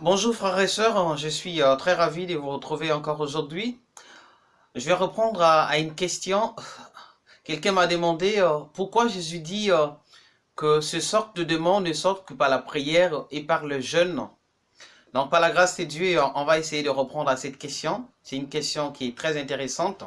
Bonjour frères et sœurs, je suis euh, très ravi de vous retrouver encore aujourd'hui. Je vais reprendre à, une question. Quelqu'un m'a demandé euh, pourquoi Jésus dit euh, que ce sorte de démons ne sortent que par la prière et par le jeûne? Donc par la grâce de Dieu, on va essayer de reprendre à cette question. C'est une question qui est très intéressante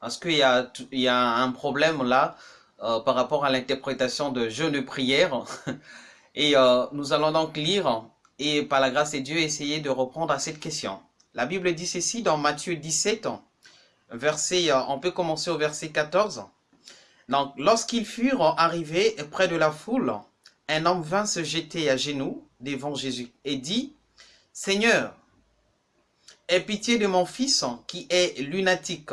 parce qu'il y y a un problème là par rapport à l'interprétation de jeûne de prière. Et nous allons donc lire et par la grâce de Dieu essayer de reprendre à cette question. La Bible dit ceci dans Matthieu 17, verset, euh, on peut commencer au verset 14. Donc, lorsqu'ils furent arrivés près de la foule, un homme vint se jeter à genoux devant Jésus et dit, Seigneur, aie pitié de mon fils qui est lunatique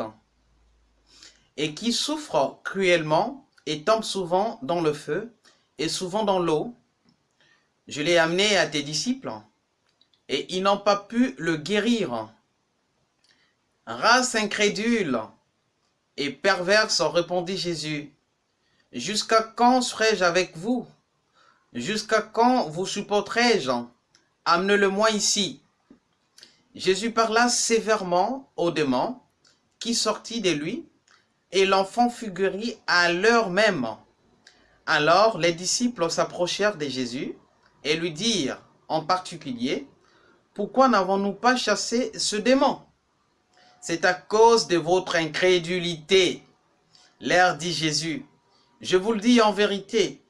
et qui souffre cruellement et tombe souvent dans le feu et souvent dans l'eau je l'ai amené à tes disciples, et ils n'ont pas pu le guérir. Race incrédule et perverse, répondit Jésus, jusqu'à quand serai-je avec vous? Jusqu'à quand vous supporterai-je? Amenez-le-moi ici. Jésus parla sévèrement au démon qui sortit de lui, et l'enfant fut guéri à l'heure même. Alors les disciples s'approchèrent de Jésus et lui dire en particulier, pourquoi n'avons-nous pas chassé ce démon? C'est à cause de votre incrédulité. L'air dit Jésus, je vous le dis en vérité,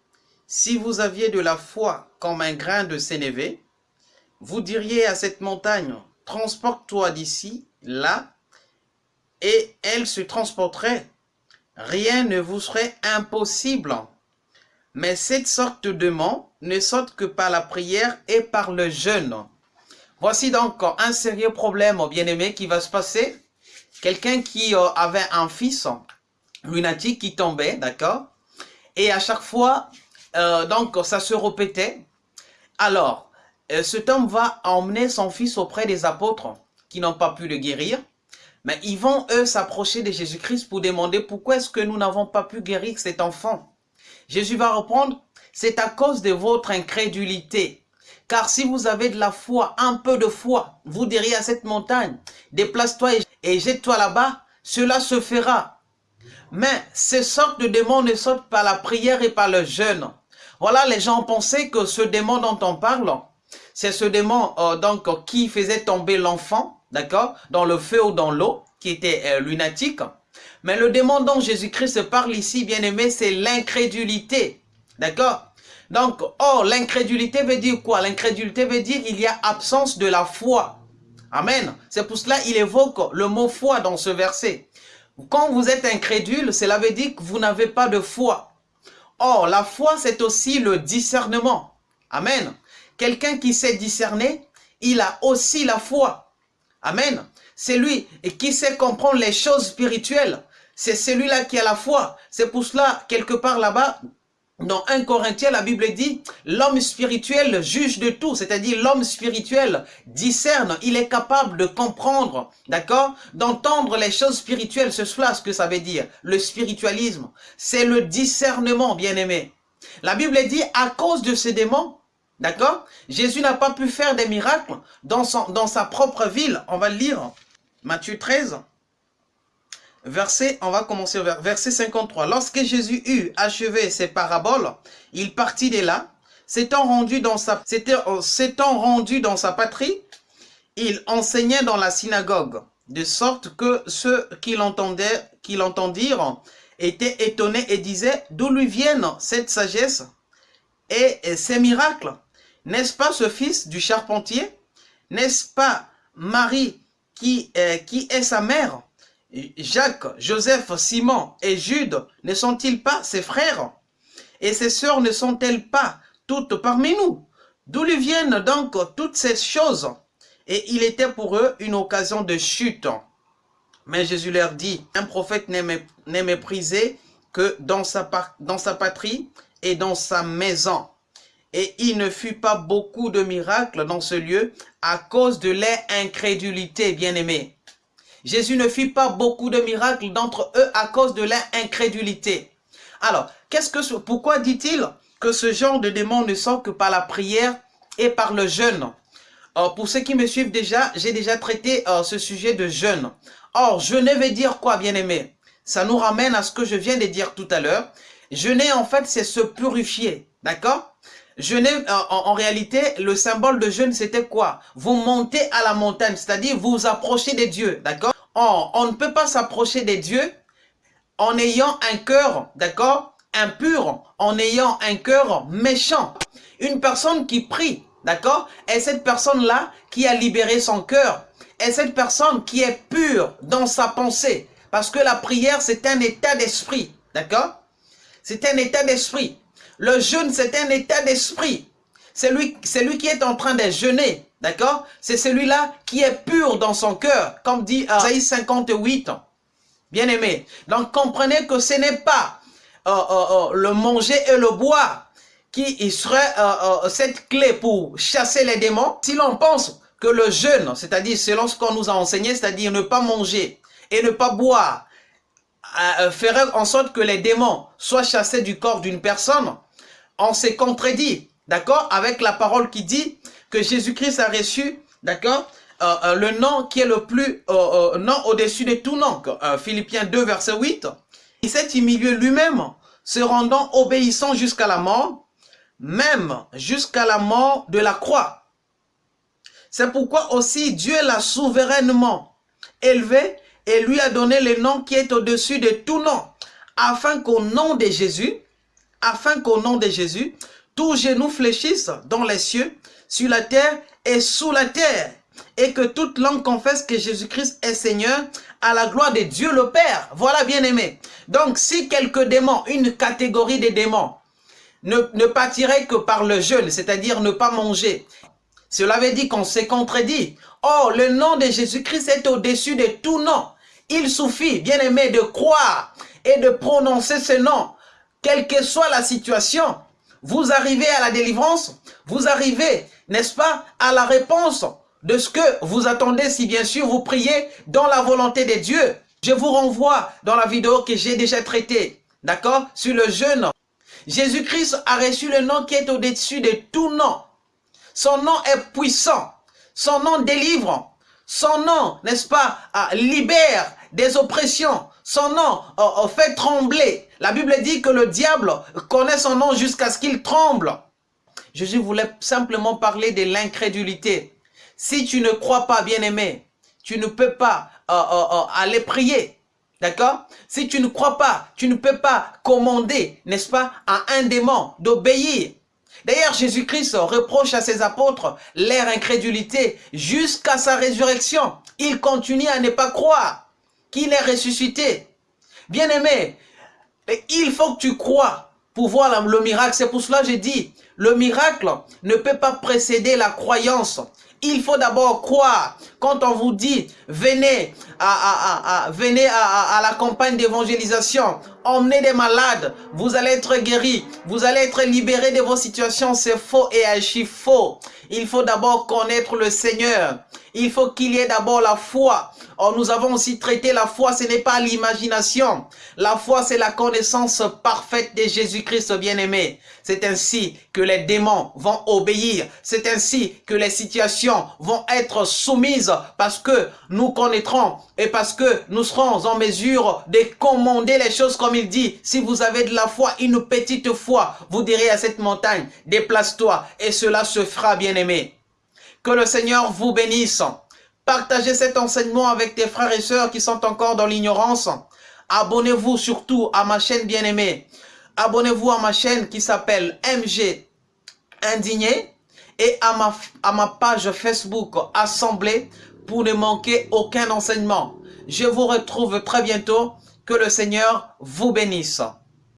si vous aviez de la foi comme un grain de sénévé, vous diriez à cette montagne, transporte-toi d'ici, là, et elle se transporterait. Rien ne vous serait impossible. Mais cette sorte de démon ne saute que par la prière et par le jeûne. Voici donc un sérieux problème, bien-aimé, qui va se passer. Quelqu'un qui euh, avait un fils lunatique qui tombait, d'accord? Et à chaque fois, euh, donc, ça se répétait. Alors, euh, cet homme va emmener son fils auprès des apôtres qui n'ont pas pu le guérir. Mais ils vont, eux, s'approcher de Jésus-Christ pour demander pourquoi est-ce que nous n'avons pas pu guérir cet enfant. Jésus va répondre, c'est à cause de votre incrédulité. Car si vous avez de la foi, un peu de foi, vous diriez à cette montagne, déplace-toi et jette-toi là-bas, cela se fera. Mais ces sortes de démons ne sortent par la prière et par le jeûne. Voilà, les gens pensaient que ce démon dont on parle, c'est ce démon euh, donc qui faisait tomber l'enfant, d'accord, dans le feu ou dans l'eau, qui était euh, lunatique. Mais le démon dont Jésus-Christ parle ici, bien aimé, c'est l'incrédulité. D'accord? Donc, oh, l'incrédulité veut dire quoi? L'incrédulité veut dire il y a absence de la foi. Amen. C'est pour cela qu'il évoque le mot foi dans ce verset. Quand vous êtes incrédule, cela veut dire que vous n'avez pas de foi. Or, la foi, c'est aussi le discernement. Amen. Quelqu'un qui sait discerner, il a aussi la foi. Amen. C'est lui qui sait comprendre les choses spirituelles. C'est celui-là qui a la foi. C'est pour cela, quelque part là-bas, dans 1 Corinthiens, la Bible dit, l'homme spirituel juge de tout, c'est-à-dire l'homme spirituel discerne, il est capable de comprendre, d'accord? D'entendre les choses spirituelles, c'est cela ce que ça veut dire, le spiritualisme. C'est le discernement, bien-aimé. La Bible dit, à cause de ces démons, d'accord? Jésus n'a pas pu faire des miracles dans, sa propre ville. On va le lire, Matthieu 13, verset, on va commencer au verset 53. Lorsque Jésus eut achevé ses paraboles, il partit de là, s'étant rendu dans sa, euh, s'étant rendu dans sa patrie, il enseignait dans la synagogue, de sorte que ceux qui l'entendaient, qui l'entendirent, étaient étonnés et disaient, d'où lui viennent cette sagesse et ces miracles? N'est-ce pas ce fils du charpentier? N'est-ce pas Marie qui, euh, qui est sa mère? Jacques, Joseph, Simon et Jude ne sont-ils pas ses frères? Et ses sœurs ne sont-elles pas toutes parmi nous? D'où lui viennent donc toutes ces choses? Et il était pour eux une occasion de chute. Mais Jésus leur dit, un prophète n'est méprisé que dans sa, patrie et dans sa maison. Et il ne fut pas beaucoup de miracles dans ce lieu à cause de leur incrédulité, bien-aimés. Jésus ne fit pas beaucoup de miracles d'entre eux à cause de leur incrédulité. Alors, qu'est-ce que pourquoi dit-il que ce genre de démon ne sort que par la prière et par le jeûne? Pour ceux qui me suivent déjà, j'ai déjà traité euh, ce sujet de jeûne. Or, jeûner veut dire quoi, bien-aimé? Ça nous ramène à ce que je viens de dire tout à l'heure. Jeûner, en fait, c'est se purifier, d'accord? Jeûner, euh, en, en, réalité, le symbole de jeûne, c'était quoi? Vous montez à la montagne, c'est-à-dire vous vous approchez des dieux, d'accord? Or, on ne peut pas s'approcher des dieux en ayant un cœur, d'accord Impur, en ayant un cœur méchant. Une personne qui prie, d'accord Et cette personne-là qui a libéré son cœur. Et cette personne qui est pure dans sa pensée. Parce que la prière, c'est un état d'esprit, d'accord? C'est un état d'esprit. Le jeûne, c'est un état d'esprit. C'est lui, lui qui est en train de jeûner, d'accord? C'est celui-là qui est pur dans son cœur, comme dit Isaïe 58. Bien aimé. Donc comprenez que ce n'est pas euh, euh, euh, le manger et le boire qui serait cette clé pour chasser les démons. Si l'on pense que le jeûne, c'est-à-dire selon ce qu'on nous a enseigné, c'est-à-dire ne pas manger et ne pas boire, ferait en sorte que les démons soient chassés du corps d'une personne, on s'est contredit, d'accord, avec la parole qui dit que Jésus-Christ a reçu, d'accord, euh, euh, le nom qui est le plus euh, nom au-dessus de tout nom. Philippiens 2, verset 8. Il s'est humilié lui-même, se rendant obéissant jusqu'à la mort, même jusqu'à la mort de la croix. C'est pourquoi aussi Dieu l'a souverainement élevé et lui a donné le nom qui est au-dessus de tout nom, afin qu'au nom de Jésus, afin qu'au nom de Jésus, tout genou fléchisse dans les cieux, sur la terre et sous la terre, et que toute langue confesse que Jésus-Christ est Seigneur à la gloire de Dieu le Père. Voilà bien aimé. Donc si quelques démons, une catégorie de démons, ne, ne pâtirait que par le jeûne, c'est-à-dire ne pas manger, cela veut dire qu'on s'est contredit. Or, le nom de Jésus-Christ est au-dessus de tout nom. Il suffit, bien aimé, de croire et de prononcer ce nom, quelle que soit la situation. Vous arrivez à la délivrance, vous arrivez, n'est-ce pas, à la réponse de ce que vous attendez si bien sûr vous priez dans la volonté de Dieu. Je vous renvoie dans la vidéo que j'ai déjà traitée, d'accord, sur le jeûne. Jésus-Christ a reçu le nom qui est au-dessus de tout nom. Son nom est puissant. Son nom délivre. Son nom, n'est-ce pas, libère des oppressions. Son nom fait trembler. La Bible dit que le diable connaît son nom jusqu'à ce qu'il tremble. Jésus voulait simplement parler de l'incrédulité. Si tu ne crois pas, bien-aimé, tu ne peux pas euh, euh, euh, aller prier. D'accord? Si tu ne crois pas, tu ne peux pas commander, n'est-ce pas, à un démon d'obéir. D'ailleurs, Jésus-Christ reproche à ses apôtres leur incrédulité jusqu'à sa résurrection. Il continue à ne pas croire qu'il est ressuscité. Bien-aimé, il faut que tu crois pour voir le miracle. C'est pour cela que j'ai dit, le miracle ne peut pas précéder la croyance. Il faut d'abord croire. Quand on vous dit, venez à, venez à, la campagne d'évangélisation, emmenez des malades, vous allez être guéris, vous allez être libérés de vos situations, c'est faux et archi faux. Il faut d'abord connaître le Seigneur. Il faut qu'il y ait d'abord la foi. Or, nous avons aussi traité la foi, ce n'est pas l'imagination. La foi, c'est la connaissance parfaite de Jésus-Christ bien-aimé. C'est ainsi que les démons vont obéir. C'est ainsi que les situations vont être soumises parce que nous connaîtrons et parce que nous serons en mesure de commander les choses comme il dit. Si vous avez de la foi, une petite foi, vous direz à cette montagne, déplace-toi et cela se fera bien-aimé. Que le Seigneur vous bénisse. Partagez cet enseignement avec tes frères et sœurs qui sont encore dans l'ignorance. Abonnez-vous surtout à ma chaîne bien-aimée. Abonnez-vous à ma chaîne qui s'appelle MG Indigné et à ma, page Facebook Assemblée pour ne manquer aucun enseignement. Je vous retrouve très bientôt. Que le Seigneur vous bénisse.